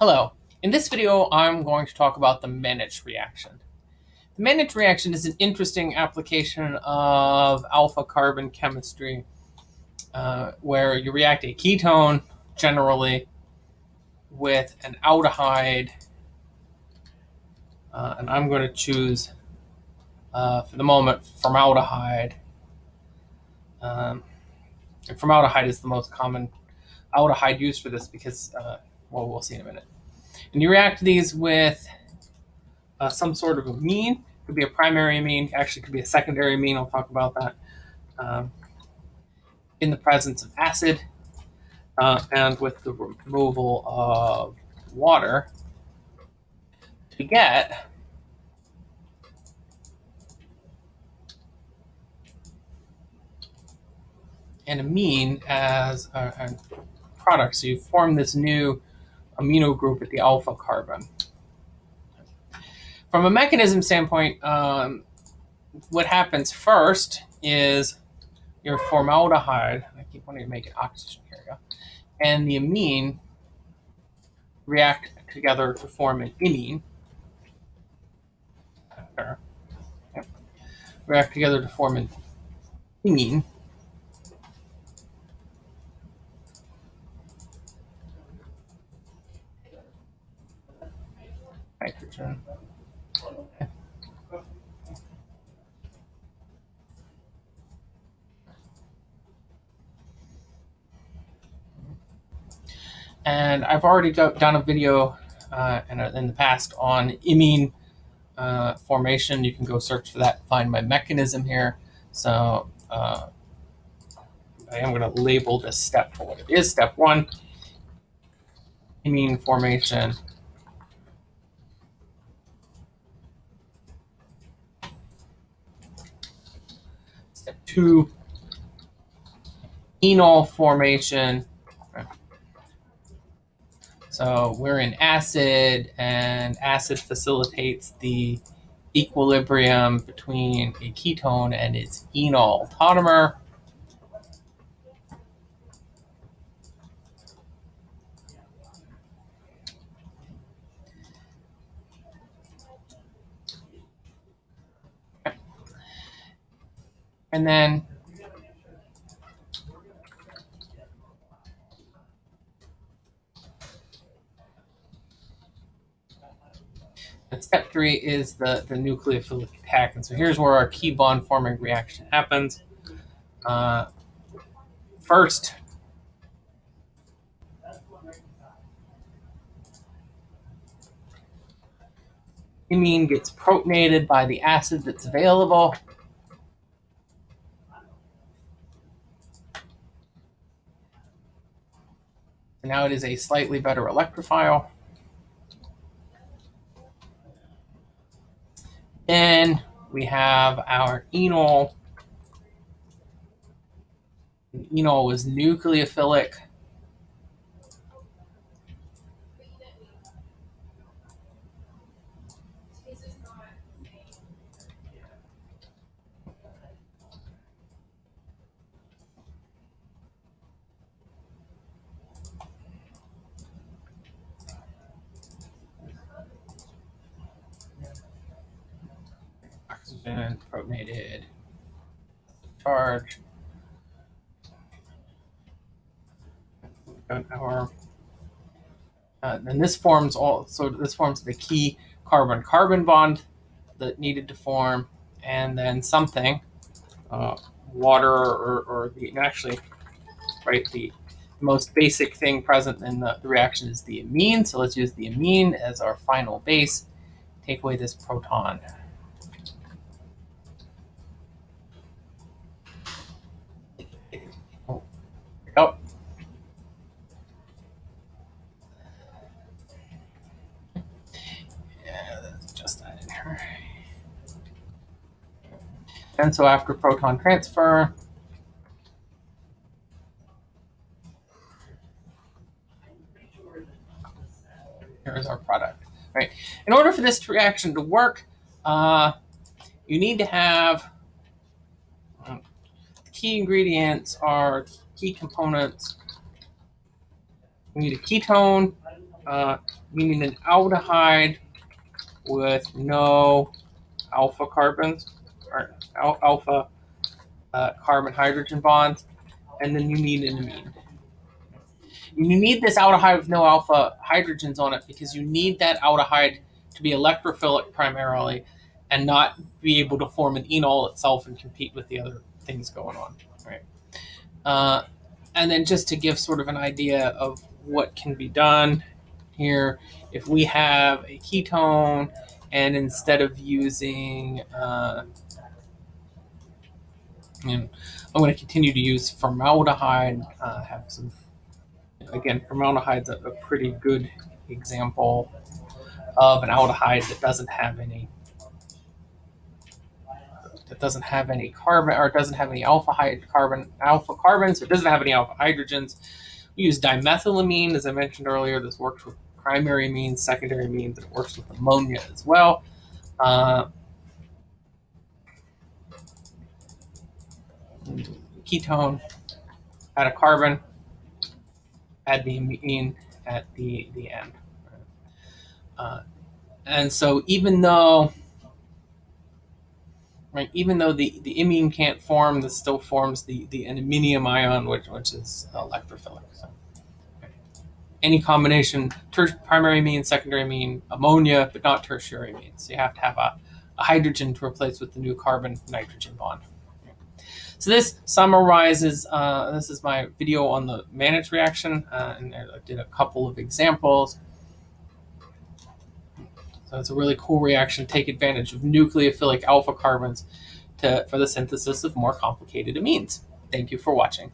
Hello. In this video, I'm going to talk about the Mannich reaction. The Mannich reaction is an interesting application of alpha carbon chemistry uh, where you react a ketone generally with an aldehyde. Uh, and I'm going to choose, uh, for the moment, formaldehyde. Um, and formaldehyde is the most common aldehyde used for this because uh, well, we'll see in a minute. And you react these with uh, some sort of amine. Could be a primary amine, actually could be a secondary amine. I'll talk about that. Um, in the presence of acid uh, and with the removal of water to get an amine as a, a product. So you form this new amino group at the alpha carbon. From a mechanism standpoint, um, what happens first is your formaldehyde, I keep wanting to make it oxygen, here we go, and the amine react together to form an imine. React together to form an imine. Nitrogen. And I've already done a video uh, in, a, in, the past on imine uh, formation. You can go search for that, find my mechanism here. So uh, I am going to label this step for what it is. Step one, imine formation. To enol formation. So we're in acid, and acid facilitates the equilibrium between a ketone and its enol tautomer. And then step three is the, the nucleophilic attack. And so here's where our key bond forming reaction happens. Uh, first, imine gets protonated by the acid that's available. Now it is a slightly better electrophile. Then we have our enol. Enol was nucleophilic. Protonated charge. Our, uh, and this forms all, so this forms the key carbon-carbon bond that needed to form, and then something, uh, water or, or the, actually, right, the most basic thing present in the, the reaction is the amine. So let's use the amine as our final base. Take away this proton. And so after proton transfer, here's our product. Right. In order for this reaction to work, uh, you need to have um, key ingredients are key components. We need a ketone, uh, need an aldehyde with no alpha carbons alpha uh, carbon hydrogen bonds, and then you need an amine. You need this aldehyde with no alpha hydrogens on it because you need that aldehyde to be electrophilic primarily and not be able to form an enol itself and compete with the other things going on. Right. Uh, and then just to give sort of an idea of what can be done here, if we have a ketone and instead of using, uh, and I'm going to continue to use formaldehyde, uh, have some, again, formaldehyde's a, a pretty good example of an aldehyde that doesn't have any that doesn't have any carbon or doesn't have any alpha carbon alpha carbons or doesn't have any alpha hydrogens. We use dimethylamine, as I mentioned earlier. This works with primary amines, secondary amines, and it works with ammonia as well. Uh, ketone, add a carbon, add the amine at the, the end. Uh, and so even though right? Even though the, the imine can't form, this still forms the, the iminium ion, which, which is electrophilic. So, okay. Any combination, primary amine, secondary amine, ammonia, but not tertiary amine. So you have to have a, a hydrogen to replace with the new carbon nitrogen bond. So this summarizes, uh, this is my video on the Mannich reaction, uh, and I did a couple of examples. So it's a really cool reaction. To take advantage of nucleophilic alpha carbons to, for the synthesis of more complicated amines. Thank you for watching.